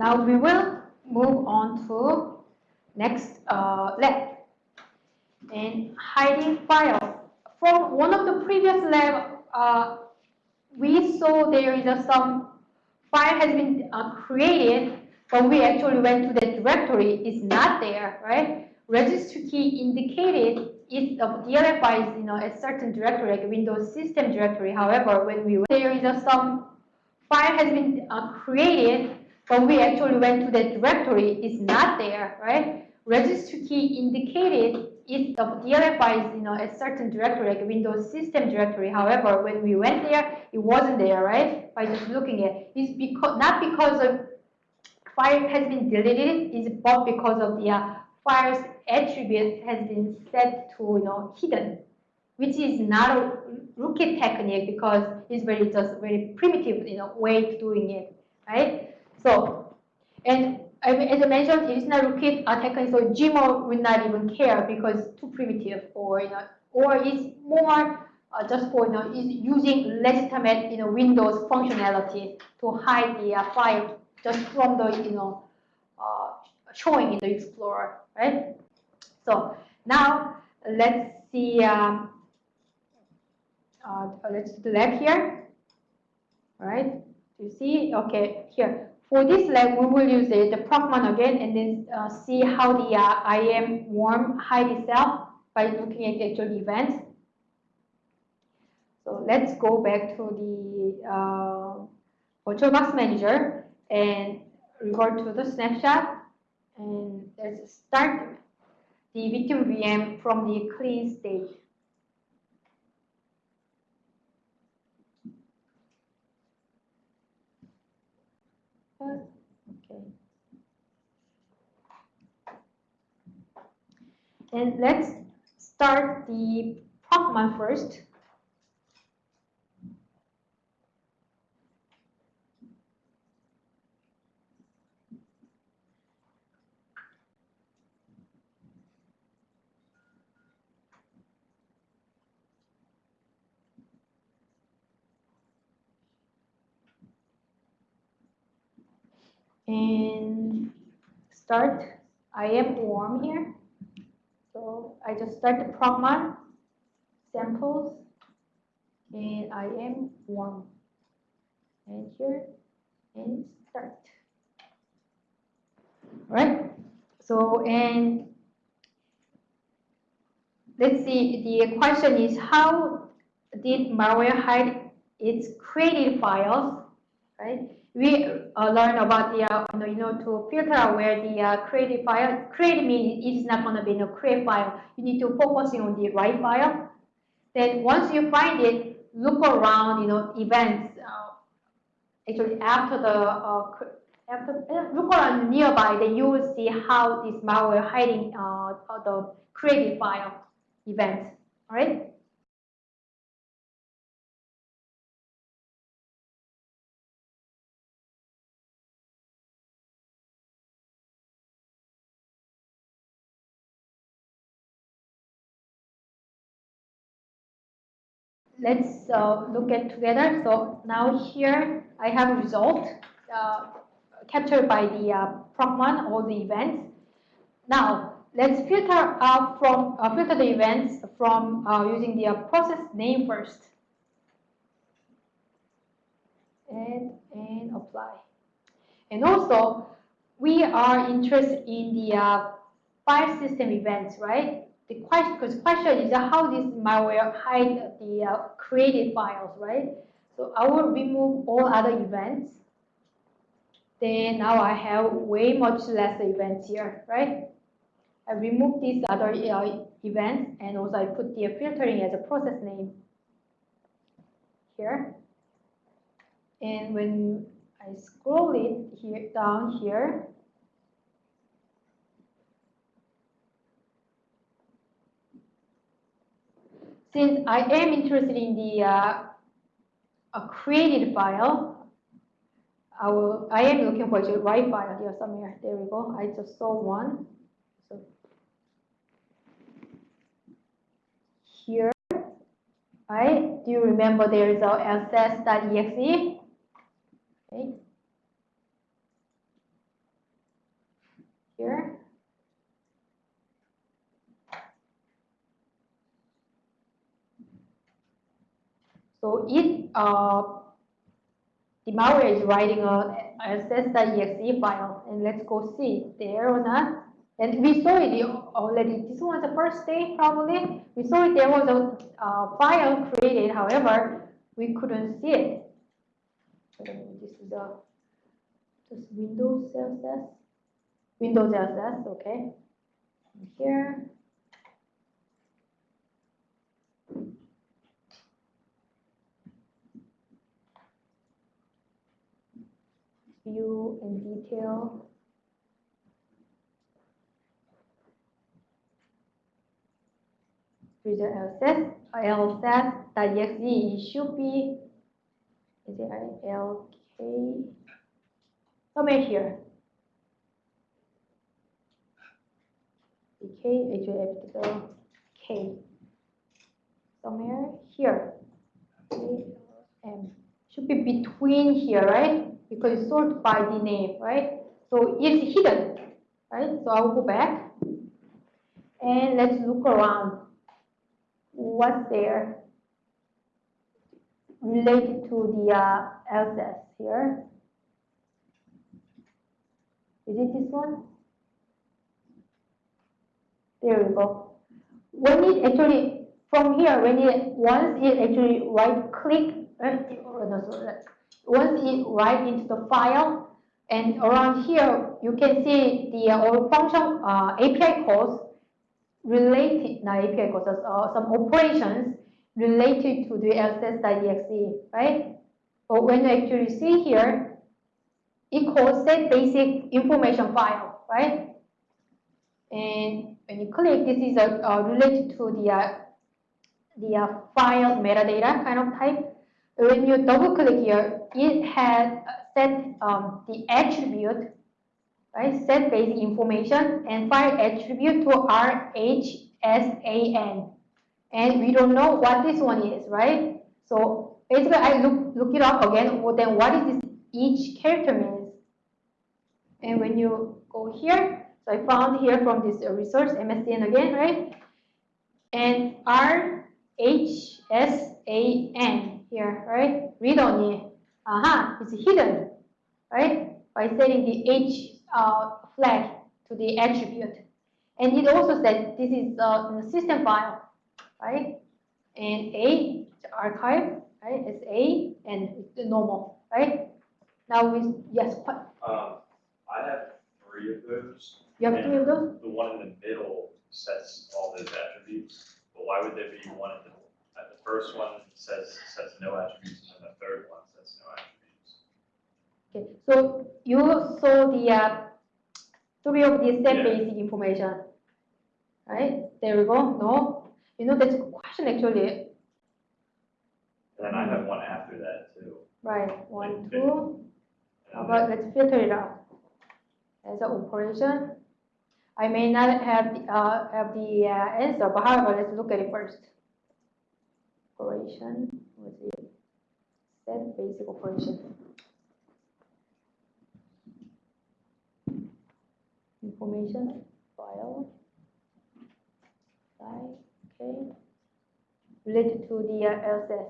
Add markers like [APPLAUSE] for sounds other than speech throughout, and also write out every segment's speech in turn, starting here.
now we will move on to next uh, lab. And hiding files. From one of the previous lab, uh, we saw there is a, some file has been uh, created, but we actually went to the directory. It's not there, right? Registry key indicated if the DLL file is you know a certain directory, like Windows system directory. However, when we there is a, some file has been uh, created, but we actually went to the directory. It's not there, right? Registry key indicated if the DLL file is you know a certain directory, like Windows system directory. However, when we went there, it wasn't there, right? By just looking at it, it's because not because of file has been deleted, is but because of the uh, file's attribute has been set to you know hidden, which is not a rootkit technique because it's very just very primitive you know way of doing it, right? So, and I mean, as I mentioned, it is not rootkit technique, so Gmod would not even care because it's too primitive, or you know, or it's more uh, just for you know is using legitimate you know Windows functionality to hide the uh, file just from the you know uh, showing in the Explorer, right? So now let's see, um, uh, let's do that here, all right? You see? Okay, here. For this lab, we will use the, the again and then uh, see how the uh, IAM worm hide itself by looking at the actual event. So let's go back to the uh, VirtualBox Manager and revert to the snapshot and let's start the victim VM from the clean state. Okay. And let's start the Procmon first. And start IAM worm here. So I just start the Procmon samples and I am warm. and here and start. All right. So and let's see. The question is how did malware hide its created files, right? We uh, learn about the, uh, you know, to filter where the uh, created file, create means it is not going to be no create file. You need to focus on the right file. Then once you find it, look around, you know, events. Uh, actually, after the uh, after uh, look around nearby, then you will see how this malware hiding the created file events. All right. Let's uh, look at together. So now here I have a result uh, captured by the uh, Procmon, all the events. Now let's filter out from uh, filter the events from uh, using the uh, process name first. And, and apply. And also, we are interested in the file system events, right? The question, because question is how this malware hide the uh, created files, right? So I will remove all other events. Then now I have way much less events here, right? I remove these other uh, events and also I put the filtering as a process name here. And when I scroll it here down here, since I am interested in the uh, a created file, I will. I am looking for the right file here somewhere. There we go. I just saw one. So here, right? Do you remember there is a ss.exe? Okay. here. So if uh, the malware is writing a ss.exe file, and let's go see there or not. And we saw it already. This was the first day, probably. We saw it. There was a uh, file created. However, we couldn't see it. This is a just Windows CSS. Windows CSS. Okay. Here. View in detail. Visual LSS, LSS.exe it should be, is it LK? Somewhere here. K, actually, K. Somewhere here. M. Should be between here, right? Because it's sorted by the name, right? So it's hidden, right? So I'll go back. And let's look around what's there related to the uh, LSS here. Is it this one? There we go. When it actually, from here, when it, once it actually right click, uh, no, once it write into the file, and around here, you can see the uh, function uh, API calls related, not API calls, uh, some operations related to the LSS.exe, right? But when you actually see here, it calls set basic information file, right? And when you click, this is a, uh, related to the, uh, the uh, file metadata kind of type. When you double click here, it has set um, the attribute right? Set basic information and file attribute to RHSAN. And we don't know what this one is, right? So basically I look, look it up again, well, then what is this each character means? And when you go here, so I found here from this resource, MSDN again, right? And RHSAN here, right? Read only. Aha, uh -huh, it's hidden, right? By setting the H uh, flag to the attribute. And it also said this is a system file, right? And A, the archive, right? It's A and it's the normal, right? Now we, yes, what? Um, I have three of those. You have three of those? The one in the middle sets all those attributes, but why would there be one in the, uh, the first one says, sets no attributes, and the third one says no attributes? Okay, so you saw the uh, three of the set Yeah. basic information, right? There we go. No, you know that's a question actually. And then I have one after that too. Right, one, Okay. two. How about let's filter it out as an operation. I may not have the, uh, have the uh, answer, but however, let's look at it first. Operation, what's it? Set basic operation. Information, file, okay. Related to the uh, LSS.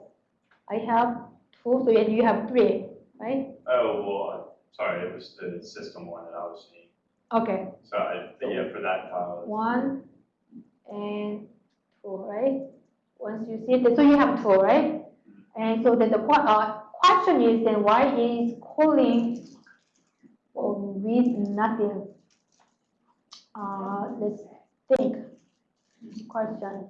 I have two, so you have three, right? Oh, well, sorry, it was the system one that I was seeing. Okay, So I, yeah, for that file. one and two, right? Once you see it, so you have two, right? And so then the uh, question is then why is calling with nothing? Uh, let's think. Question.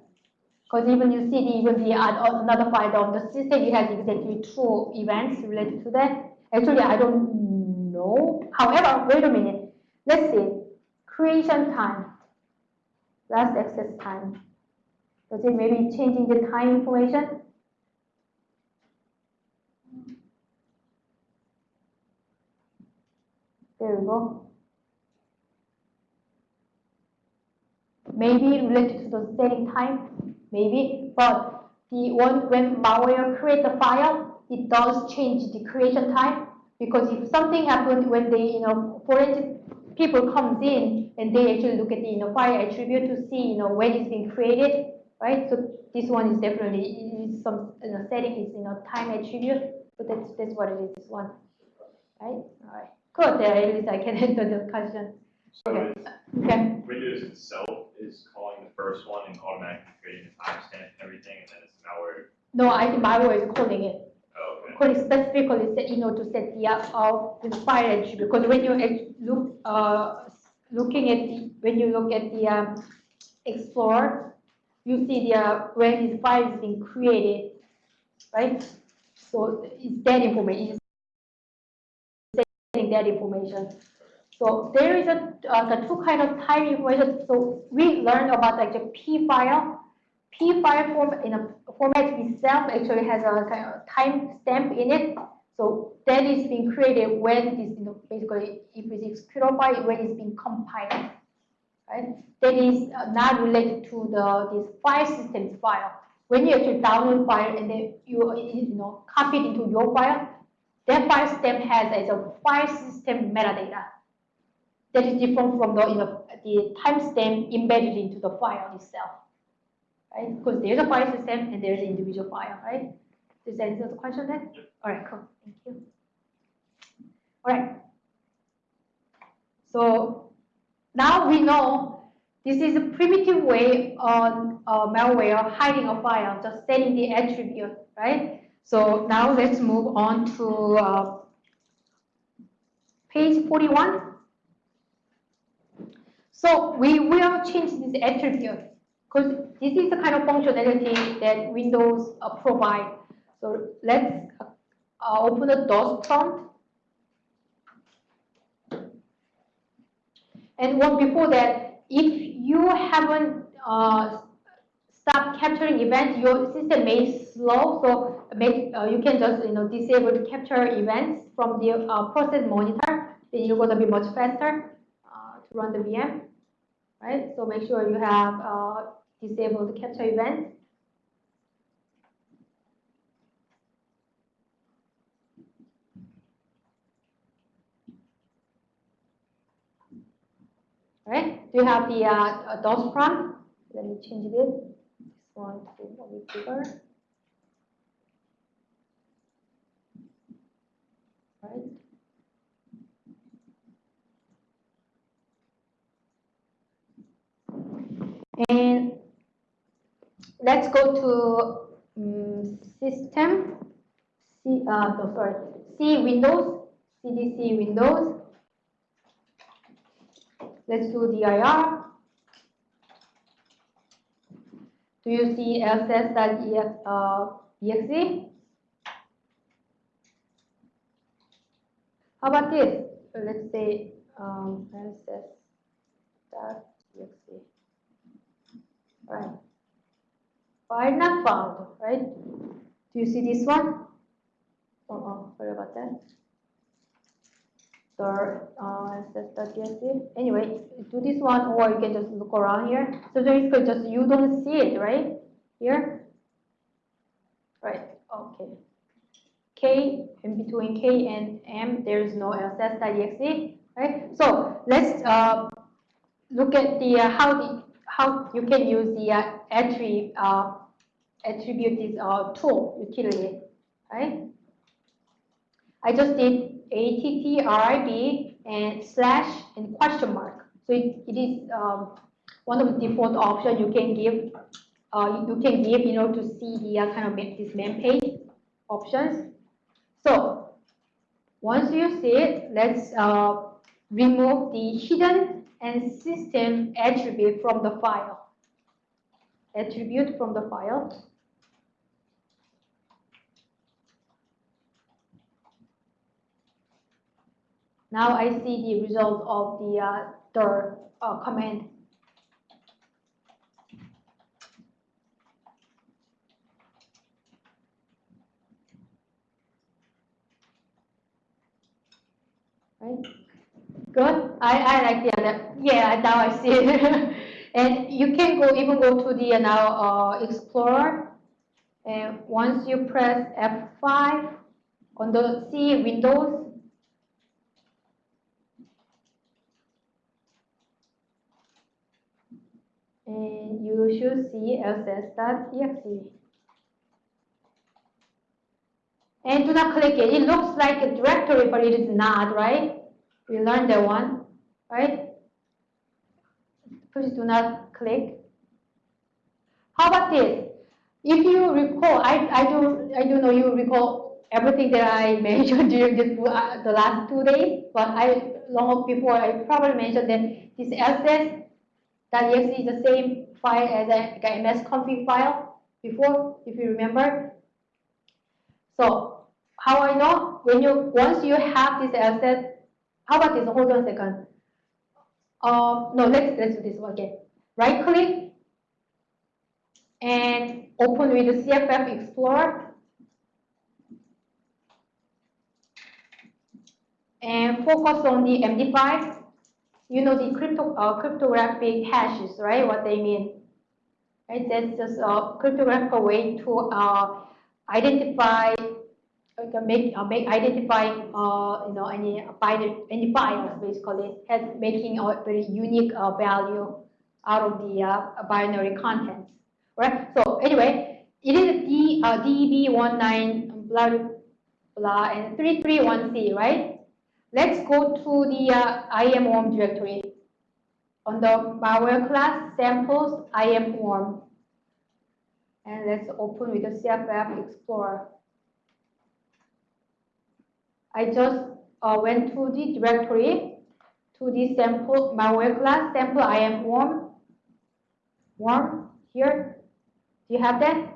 Because even you see the, even the uh, another file on the system, it has exactly two events related to that. Actually, I don't know. However, wait a minute. Let's see. Creation time. Last access time. Does it maybe changing the time information? There we go. Maybe related to the setting time, maybe, but the one when malware create the file, it does change the creation time because if something happens when they, you know, forensic people comes in and they actually look at the, you know, file attribute to see, you know, when it's been created, right? So this one is definitely, it is some, you know, setting is, you know, time attribute, so that's, that's what it is, this one, right? All right, good, yeah, at least I can [LAUGHS] answer the question. So Okay. Okay, Windows itself is calling the first one and automatically creating the timestamp and everything, and then it's malware. no, I think malware is calling it, Oh, okay. calling specifically, set, you know, to set the, of the file attribute, because when you look, uh, looking at the, when you look at the, um, Explorer, you see the, uh, when this file is being created, right? So it's that information, it's setting that information. So there is a, uh, the two kind of time information, so we learned about like the P file. P file form, in a format itself actually has a kind of time stamp in it. So that is being created when it is, you know, basically, if it's executable when it's being compiled, right? That is not related to the, this file systems file. When you actually download file and then you, you know, copy it into your file, that file stamp has as a file system metadata. That is different from the, you know, the timestamp embedded into the file itself, right? Because there's a file system and there's an individual file, right? Does that answer the question then? All right, cool, thank you. All right. So now we know this is a primitive way on uh, malware hiding a file, just setting the attribute, right? So now let's move on to uh, page 41. So we will change this attribute because this is the kind of functionality that Windows uh, provide. So let's uh, open the DOS prompt. And one before that, if you haven't uh, stopped capturing events, your system may slow. So make uh, you can just you know disable the capture events from the uh, process monitor. Then you're gonna be much faster uh, to run the VM, right? So make sure you have uh, disabled capture event. Right? Do you have the uh, DOS prompt? Let me change it. This one to a bit bigger. Right? And let's go to um, system. C, uh, no, sorry, C Windows, CDC Windows. Let's do dir. Do you see lss.exe? Uh? How about this? Let's say um, lss.exe. Right. File not found, right? Do you see this one? Oh, oh sorry about that. So, uh, lss.exe. Anyway, do this one, or you can just look around here. So basically, just you don't see it, right? Here. Right. Okay. K in between K and M, there is no lss.exe, right? So let's uh, look at the uh, how the how you can use the uh, attribute uh, attribute this uh, tool utility, right? I just did attrib and slash and question mark. So it, it is um, one of the default options you can give. Uh, you can give you know to see the uh, kind of this main page options. So once you see it, let's uh, remove the hidden and system attribute from the file. Attribute from the file. Now I see the result of the uh, uh, command. Right? Good. I, I like the other. Yeah, now I see it. [LAUGHS] and you can go even go to the uh, now uh, Explorer. And once you press F5 on the C Windows, and you should see lss.exe. And do not click it. It looks like a directory, but it is not, right? We learned that one, right? Please do not click. How about this? If you recall, I, I do I do know you recall everything that I [LAUGHS] mentioned during this, uh, the last two days, but I long before I probably mentioned that this ss.exe is the same file as a MS config file before, if you remember. So how I know when you once you have this asset, how about this? Hold on a second. Uh, no, let's let's do this one again. Right click and open with the CFF Explorer and focus on the MD5. You know the crypto, uh, cryptographic hashes, right? What they mean. Right? That's just a cryptographic way to uh, identify, uh, make, uh, make identify, uh, you know, any binary, any files basically, has making a very unique uh, value out of the uh, binary contents. Right? So anyway, it is D, uh, DB19 blah blah and 331C, right? Let's go to the uh, directory. On the malware class samples IAM worm. And let's open with the CFF Explorer. I just uh, went to the directory to the sample malware class sample IAM. Worm here. Do you have that?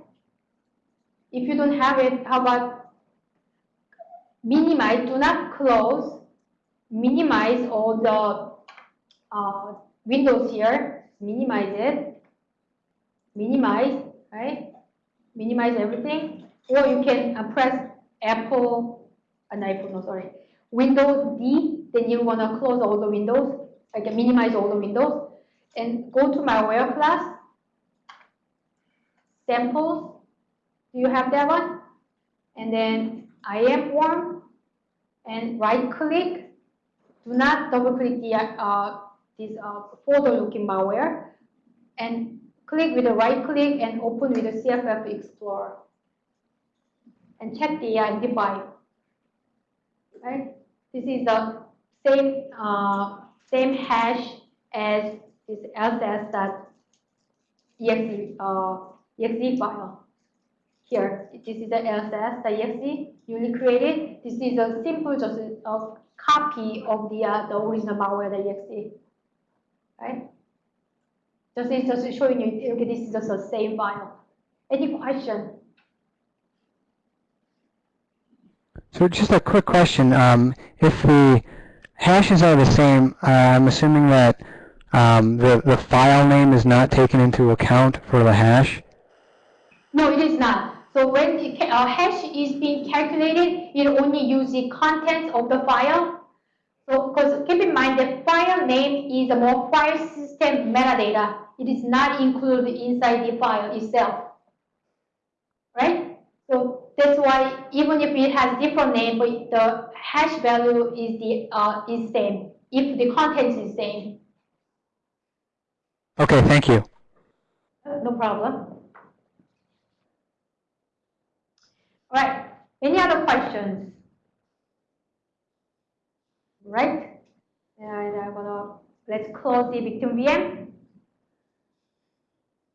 If you don't have it, how about minimize, do not close, minimize all the uh, windows here, minimize it, minimize, right? Minimize everything, or you can uh, press Apple, not Apple, no, sorry, Windows D, then you want to close all the windows, I can minimize all the windows, and go to malware class, samples, do you have that one? And then IAM worm, and right click, do not double click the, uh, this uh, folder looking malware, and click with the right click and open with the CFF Explorer. And check the MD5. Right? This is the same uh, same hash as this lss.exe uh, exe file. Here, this is the lss.exe newly created. This is a simple just a copy of the uh, the original malware.exe. Right? Just it's just showing you, okay, this is just the same file. Any question? So just a quick question. Um, if the hashes are the same, uh, I'm assuming that um, the, the file name is not taken into account for the hash? No, it is not. So when ca- uh, hash is being calculated, it only uses the contents of the file. So, because keep in mind that file name is a more file system metadata. It is not included inside the file itself. Right? So that's why even if it has different name, but the hash value is the uh, is same if the contents is same. Okay, thank you. No problem. All right. Any other questions? Right? And I'm gonna let's close the victim VM.